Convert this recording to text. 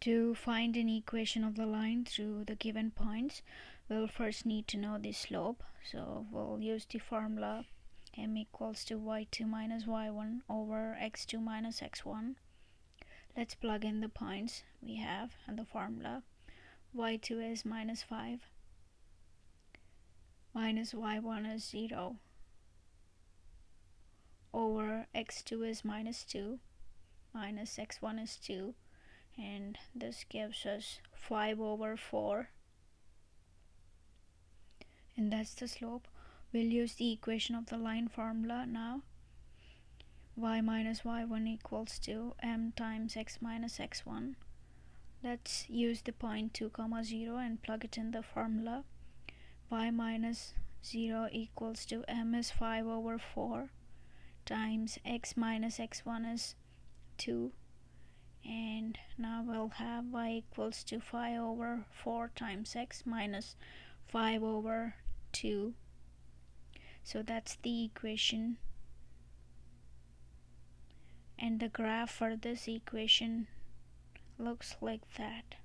To find an equation of the line through the given points, we'll first need to know the slope. So we'll use the formula m equals to y2 minus y1 over x2 minus x1. Let's plug in the points we have and the formula. y2 is minus 5 minus y1 is 0 over x2 is minus 2 minus x1 is 2 and this gives us 5 over 4 and that's the slope. We'll use the equation of the line formula now. Y minus y1 equals to m times x minus x1 let's use the point 2 comma 0 and plug it in the formula. Y minus 0 equals to m is 5 over 4 times x minus x1 is 2 and now we'll have y equals to 5 over 4 times x minus 5 over 2 so that's the equation. And the graph for this equation looks like that